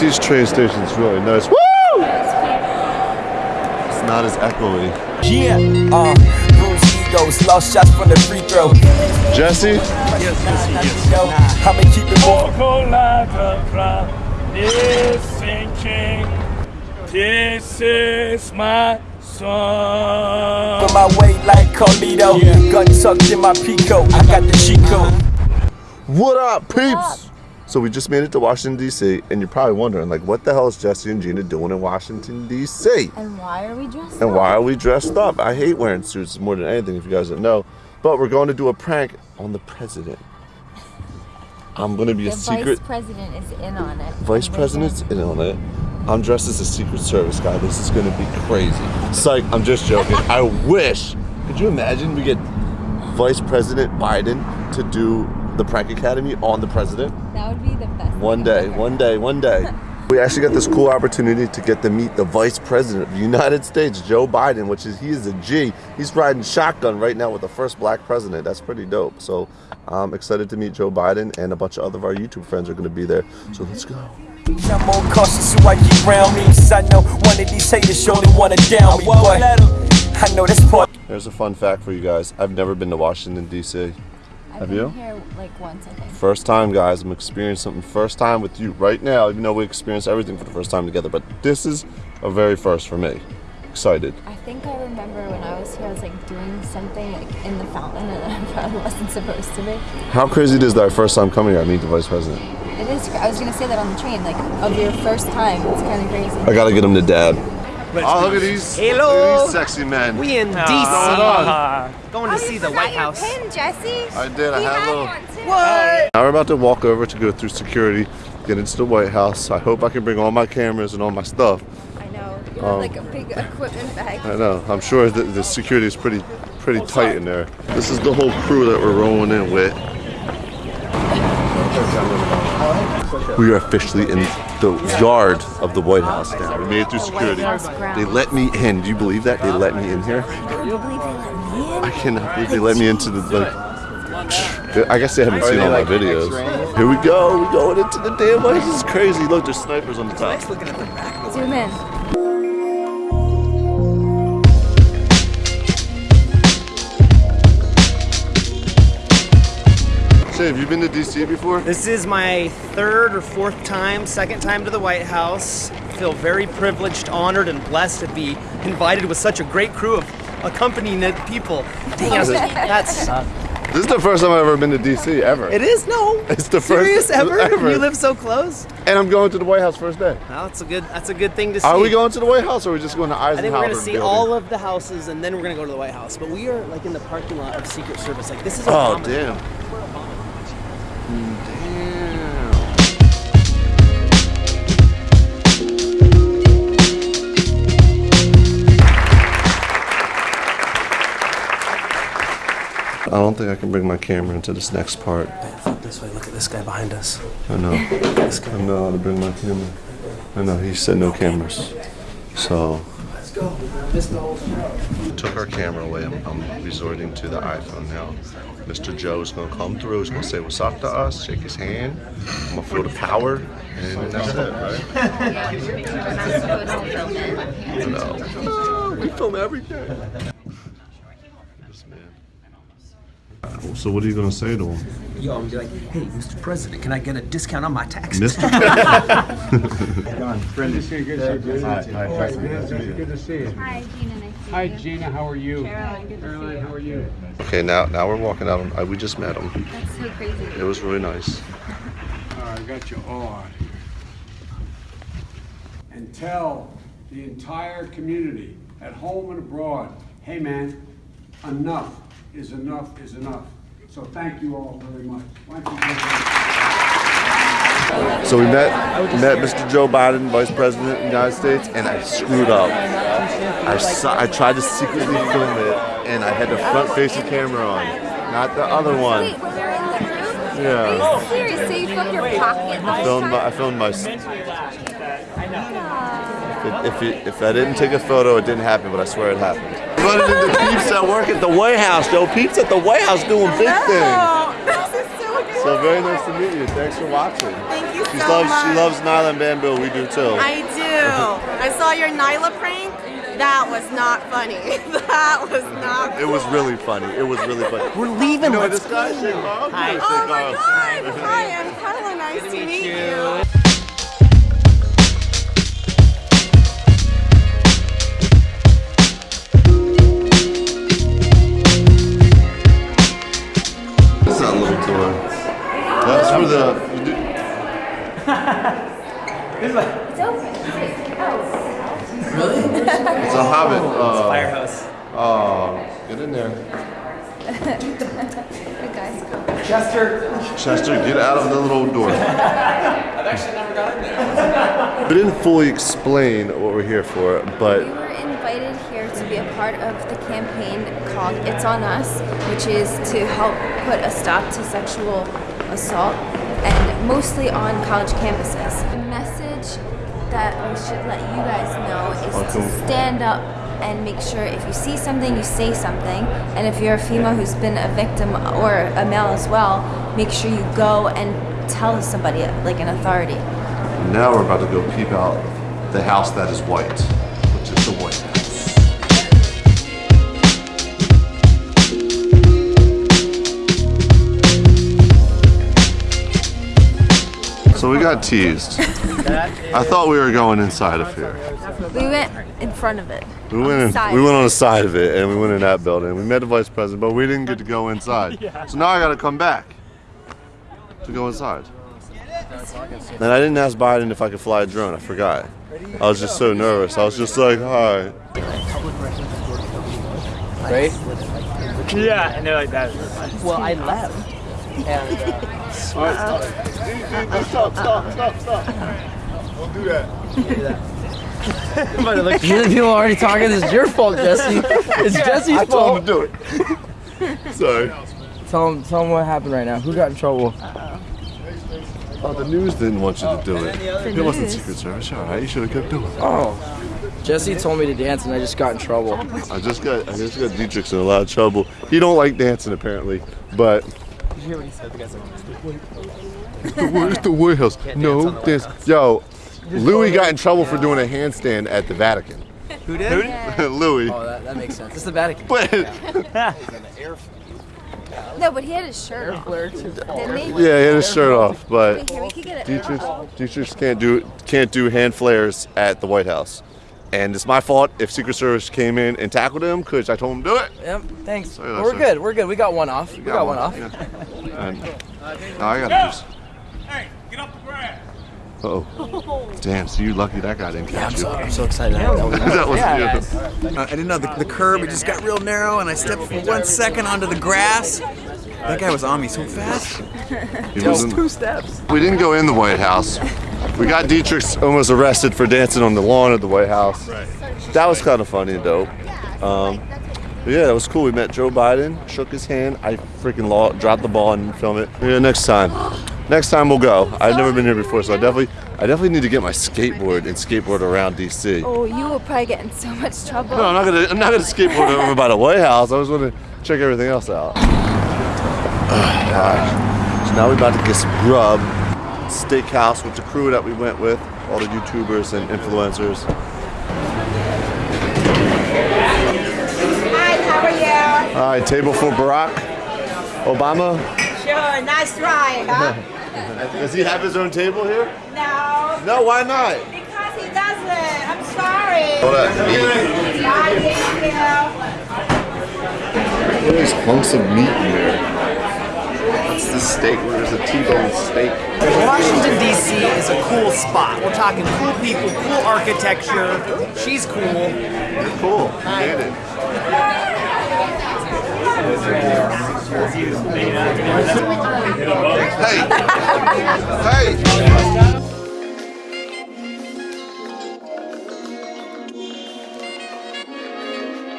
Yo, DC's train station's really nice. Woo! It's not as echoey. Yeah, uh, bruised egos, lost shots from the free throw. Jesse? I'ma keep it moving. Vocal like a cloud is. This is my song. On my way like Carlito. Gun tucked in my Pico. I got the Chico. What up, peeps? So we just made it to Washington, D.C., and you're probably wondering, like, what the hell is Jesse and Gina doing in Washington, D.C.? And why are we dressed And up? And why are we dressed up? I hate wearing suits more than anything, if you guys don't know. But we're going to do a prank on the president. I'm going to be The a secret vice president is in on it. vice president's in on it. I'm dressed as a Secret Service guy. This is going to be crazy. Psych, I'm just joking. I wish. Could you imagine we get Vice President Biden to do the prank academy on the president? That would be the best. One day, ever. one day, one day. We actually got this cool opportunity to get to meet the Vice President of the United States, Joe Biden, which is he is a G. He's riding shotgun right now with the first black president. That's pretty dope. So I'm excited to meet Joe Biden, and a bunch of other of our YouTube friends are going to be there. So let's go. I'm more cautious who I keep around me. Cause I know one of these haters surely wanna down me. Boy, I know this part. Here's a fun fact for you guys. I've never been to Washington D.C. I've Have been you? here like once, I think. First time, guys. I'm experiencing something first time with you right now. Even though we experienced everything for the first time together, but this is a very first for me. Excited. I think I remember when I was here, I was like doing something like in the fountain, and I probably wasn't supposed to be. How crazy it is that our first time coming here, I meet the vice president. It is. I was gonna say that on the train, like of your first time. It's kind of crazy. I gotta get him to dad. Oh, look at these, Hello. look at these sexy men. We in DC, Ah. going to see the White House. Jesse. I did. I had a little. What? Now we're about to walk over to go through security, get into the White House. I hope I can bring all my cameras and all my stuff. I know. You Um, have like a big equipment bag. I know. I'm sure that the security is pretty, pretty tight in there. This is the whole crew that we're rolling in with. We are officially in the yard of the White House now. We made it through security. They let me in. Do you believe that? They let me in here? Can you believe they let me in? I cannot believe they let me into the like. I guess they haven't seen all my videos. Here we go. We're going into the damn White House. This is crazy. Look, there's snipers on the top. Zoom in. Say, have you been to DC before? This is my third or fourth time, second time to the White House. I feel very privileged, honored, and blessed to be invited with such a great crew of accompanying people. Dang, that's This is the first time I've ever been to DC ever. it is no. It's the serious first ever? ever. You live so close. And I'm going to the White House first day. Well, that's a good. That's a good thing to see. Are we going to the White House or are we just going to Eisenhower? I think we're gonna see building? all of the houses and then we're gonna go to the White House. But we are like in the parking lot of Secret Service. Like this is. Oh damn. Damn. I don't think I can bring my camera into this next part. Flip this way. Look at this guy behind us. I know. This guy. I'm not allowed to bring my camera. I know, he said no cameras. So. Let's go. Missed the took our camera away. I'm, I'm resorting to the iPhone now. Mr. Joe is gonna come through. He's gonna say what's up to us, shake his hand. I'm gonna feel the power, and that's it, right? You know. Oh, we film everything. This man. So what are you gonna say to him? Yo, I'm like, hey, Mr. President, can I get a discount on my taxes? Mister? President, good to see you. Hi, Gina. Nice to Hi, meet you. Gina. How are you? Caroline, good to see Caroline, you. how are you? Okay, now now we're walking out. I, we just met him. That's so crazy. It was really nice. All right, I got you all out here. And tell the entire community, at home and abroad, hey man, enough is enough is enough. So thank you all very much. Why don't you give it- So we met met Mr. Joe Biden, Vice President of the United States, and I screwed up. I, saw, I tried to secretly film it, and I had the front-facing camera on, not the other one. Wait, when we were in the room? Yeah. Are you serious? So you filmed your pocket? I filmed my, I filmed my. If, it, if I didn't take a photo, it didn't happen, but I swear it happened. Running into peeps that work at the White House, yo. Peeps at the White House doing big things. So So very nice to meet you. Thanks for watching. Thank you She so loves much. she loves Nyla and Bamboo. We do too. I do. I saw your Nyla prank. That was not funny. That was not. It was really funny. It was really funny. We're leaving. You know this guy? go. Shane Carl? Hi. Shane Oh my God! Hi, I'm Carla. Nice to meet you. Chester. Chester, get out of the little door. I've actually never got in there. We didn't fully explain what we're here for, but We were invited here to be a part of the campaign called It's On Us, which is to help put a stop to sexual assault and mostly on college campuses. The message that we should let you guys know is to stand up and make sure if you see something, you say something. And if you're a female who's been a victim or a male as well, make sure you go and tell somebody, like an authority. now we're about to go peep out the house that is white, which is the White So we got teased. I thought we were going inside of here. We went in front of it. We went in, we went on the side of it and we went in that building. We met the vice president, but we didn't get to go inside. So now I got to come back to go inside. And I didn't ask Biden if I could fly a drone. I forgot. I was just so nervous. I was just like, hi. Right? Yeah, and they're like that. Well, I left. And, Stop, stop, stop, stop. stop. Don't do that. You're the people already talking. This is your fault, Jesse. It's Jesse's I told him fault. to do it. Sorry. Tell him, tell him what happened right now. Who got in trouble? Oh, the news didn't want you to do it. It wasn't news. Secret Service. All right, you should have kept doing it. Oh, Jesse told me to dance, and I just got in trouble. I just got, I just got Dietrich in a lot of trouble. He don't like dancing apparently, but. Did you hear what he said? The guy's like, Where's the White House? No, dance. Yo, Louis got in trouble for doing a handstand at the Vatican. Who did? Louis. Oh, that, that makes sense. It's the Vatican. But No, but he had his shirt off. Flare. Didn't he? yeah, he had his shirt off. But Wait, here, we could get. Dietrich, Dietrich can't do can't do hand flares at the White House, and it's my fault if Secret Service came in and tackled him because I told him to do it. Yep. Thanks. Sorry, we're that's good. We're good. We got one off. We got, one off. Yeah. And now I gotta just. Hey, get off the ground. Oh, damn! So you're lucky that guy didn't catch you. I'm so excited. That was- that was Yeah. you. Uh, I didn't know the, the curb, it just got real narrow, and I stepped for one second onto the grass. That guy was on me so fast. He wasn't- Two steps. We didn't go in the White House. We got Dietrich almost arrested for dancing on the lawn of the White House. That was kind of funny and dope. Um, yeah, that was cool. We met Joe Biden, shook his hand. I freaking law, dropped the ball and film it. Yeah, next time. Next time we'll go. I've never been here before, so I definitely, I definitely need to get my skateboard and skateboard around DC. Oh, you will probably get in so much trouble. No, I'm not gonna. I'm not gonna skateboard over by the White House. I was gonna check everything else out. Oh, gosh. So now we're about to get some grub. Steakhouse with the crew that we went with, all the YouTubers and influencers. Hi, how are you? All right, table for Barack Obama. Sure, nice try, huh? Does he have his own table here? no, No, why not? because he doesn't. I'm sorry. Hold on. Bye, thank you. What is hunks of meat in there? What's the steak? Where's the T-bone steak? Washington D.C. is a cool spot. We're talking cool people, cool architecture. She's cool. Cool. Get it. Hey! Hey!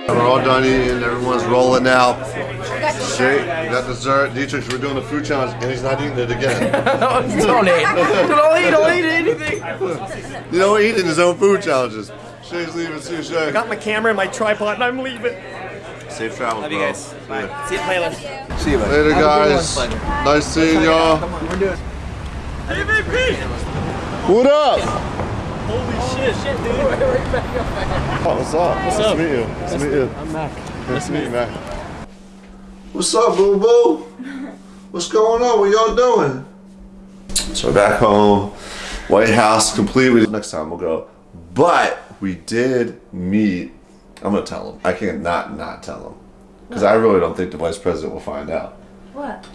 We're all done eating, everyone's rolling out. Shake, got dessert. Dietrich, we're doing a food challenge, and he's not eating it again. don't eat. Don't eat. Don't eat anything. you know, eating his own food challenges. Shake's leaving too, Shake. Got my camera and my tripod, and I'm leaving. Safe travels, Love you bro. guys. Bye. See you playlist. See you, buddy. Later, Have a good guys. one. Nice seeing y'all. Come on, we're doing. What up? Holy shit, shit, dude. Oh, what's up? What's nice up? to meet you. Nice to meet you. I'm Mac. Nice to meet you, Mac. What's up, boo boo? What's going on? What y'all doing? So we're back home. White House completely. Next time we'll go. But we did meet. I'm gonna tell him. I can't not not tell him because I really don't think the vice president will find out. What?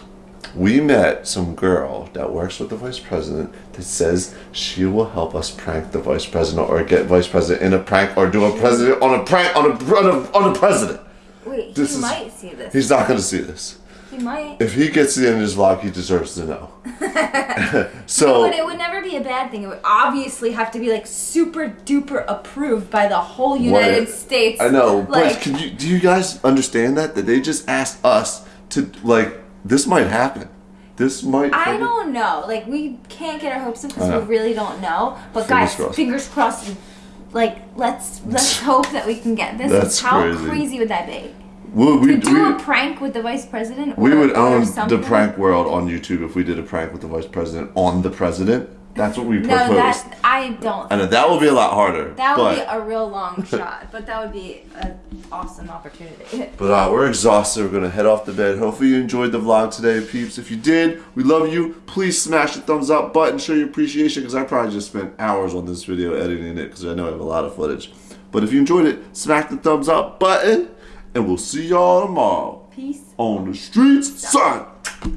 We met some girl that works with the vice president that says she will help us prank the vice president or get vice president in a prank or do a president on a prank on a on a, on a president. This he is- might see this. He's not gonna see this. he might. If he gets to the end of his vlog, he deserves to know. No, so but it would never be a bad thing. It would obviously have to be like super duper approved by the whole United What? States. I know, Like, but can you do you guys understand that that they just asked us to like this might happen. This might. I fucking- don't know. Like we can't get our hopes up because we really don't know. But Fingers guys, crossed. fingers crossed. Like let's let's hope that we can get this. That's How crazy. would that be? We, we, do we- a prank with the vice president. We or- would own the prank world on YouTube if we did a prank with the vice president on the president. That's what we No, that I don't. I know that would be a lot harder. That would be a real long shot, but that would be an awesome opportunity. But uh, we're exhausted. We're gonna head off to bed. Hopefully you enjoyed the vlog today, peeps. If you did, we love you. Please smash the thumbs up button. Show your appreciation because I probably just spent hours on this video editing it because I know I have a lot of footage. But if you enjoyed it, smack the thumbs up button, and we'll see y'all tomorrow Peace. on the streets, son.